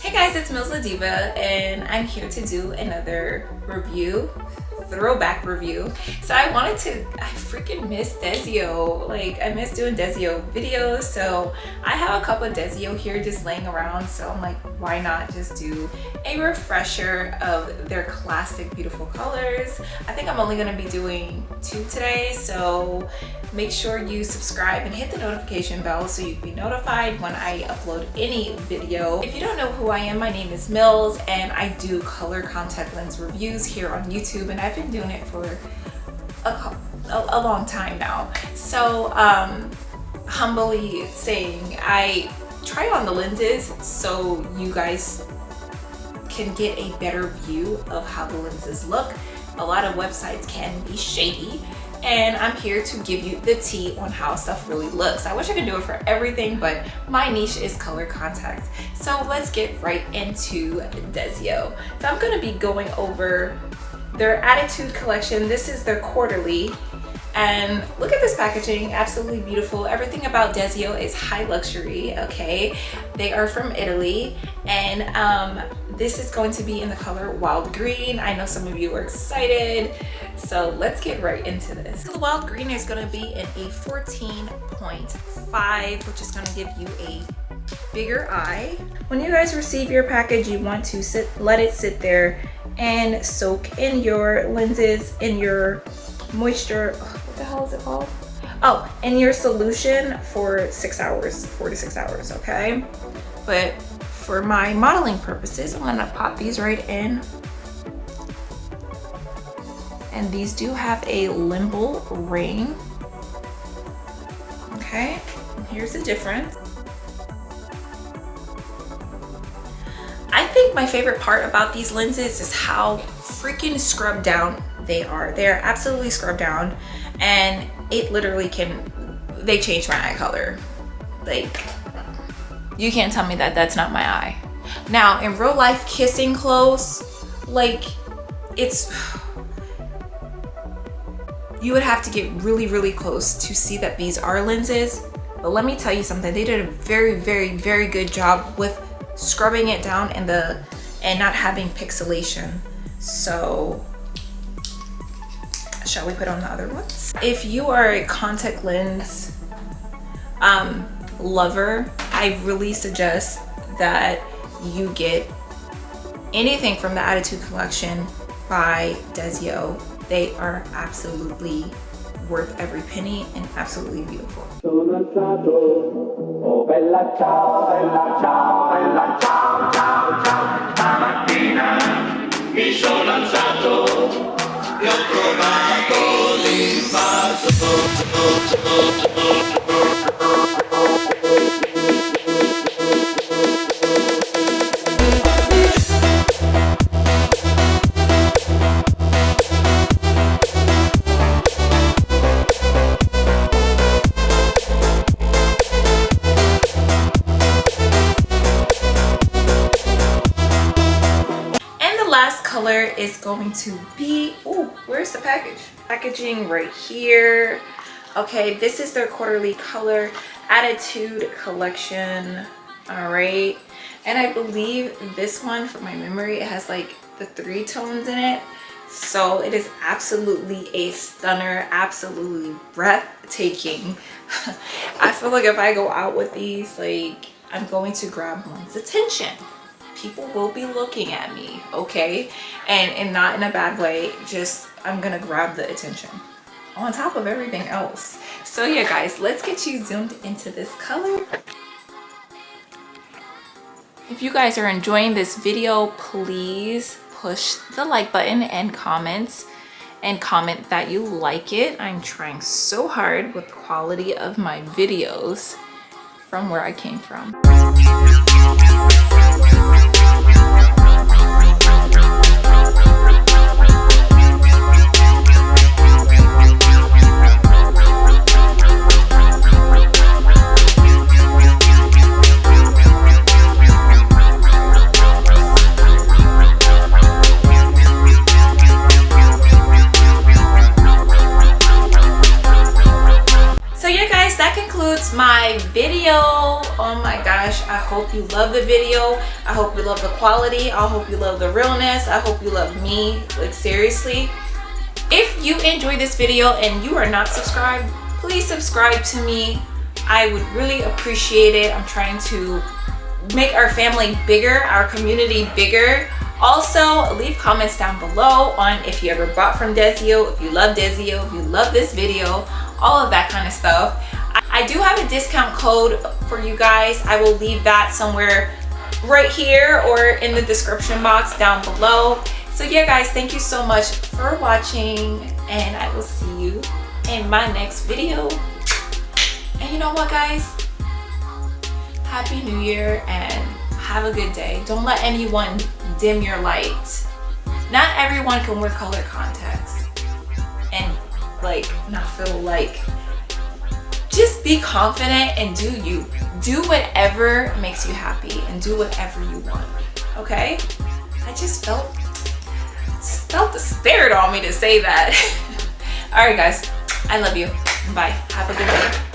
Hey guys, it's Mills Diva and I'm here to do another review throwback review. So i wanted to i freaking miss desio like i miss doing desio videos so i have a couple of desio here just laying around so i'm like why not just do a refresher of their classic beautiful colors i think i'm only going to be doing two today so make sure you subscribe and hit the notification bell so you can be notified when i upload any video if you don't know who i am my name is mills and i do color contact lens reviews here on youtube and i've been doing it for a, a, a long time now. So um, humbly saying, I try on the lenses so you guys can get a better view of how the lenses look. A lot of websites can be shady and I'm here to give you the tea on how stuff really looks. I wish I could do it for everything, but my niche is color contacts. So let's get right into Desio. So I'm gonna be going over their attitude collection this is their quarterly and look at this packaging absolutely beautiful. Everything about desio is high luxury okay? They are from italy and um, this is going to be in the color wild green. I know some of you are excited so let's get right into this. So the wild green is going to be in a 14.5 which is going to give you a bigger eye. When you guys receive your package you want to sit let it sit there and soak in your lenses in your moisture. What is it called oh in your solution for six hours four to six hours okay? But for my modeling purposes i'm gonna pop these right in. And these do have a limbal ring okay? Here's the difference. I think my favorite part about these lenses is how freaking scrubbed down they are. They're absolutely scrubbed down and it literally can, they change my eye color. Like, you can't tell me that that's not my eye. Now, in real life, kissing close, like, it's, you would have to get really, really close to see that these are lenses. But let me tell you something, they did a very, very, very good job with scrubbing it down and the and not having pixelation so shall we put on the other ones? If you are a contact lens um, lover i really suggest that you get anything from the attitude collection by desio they are absolutely worth every penny and absolutely beautiful. Oh bella ciao, bella ciao, bella ciao, alzato e ho trovato l'invaso color is going to be oh where's the package? Packaging right here. Okay this is their quarterly color attitude collection. All right. And i believe this one from my memory it has like the three tones in it. So it is absolutely a stunner absolutely breathtaking. I feel like if i go out with these like i'm going to grab one's attention people will be looking at me okay? And and not in a bad way just i'm gonna grab the attention on top of everything else. So yeah guys let's get you zoomed into this color. If you guys are enjoying this video please push the like button and comments and comment that you like it. I'm trying so hard with the quality of my videos from where i came from my video. Oh my gosh, I hope you love the video. I hope you love the quality. I hope you love the realness. I hope you love me, like seriously. If you enjoyed this video and you are not subscribed, please subscribe to me. I would really appreciate it. I'm trying to make our family bigger, our community bigger. Also, leave comments down below on if you ever bought from Desio, if you love Desio, if you love this video, all of that kind of stuff. I do have a discount code for you guys. I will leave that somewhere right here or in the description box down below. So yeah guys, thank you so much for watching and I will see you in my next video. And you know what guys? Happy New Year and have a good day. Don't let anyone dim your light. Not everyone can wear color contacts and like not feel like just be confident and do you. Do whatever makes you happy and do whatever you want. Okay? I just felt felt the spirit on me to say that. Alright guys, I love you. Bye. Have a good day.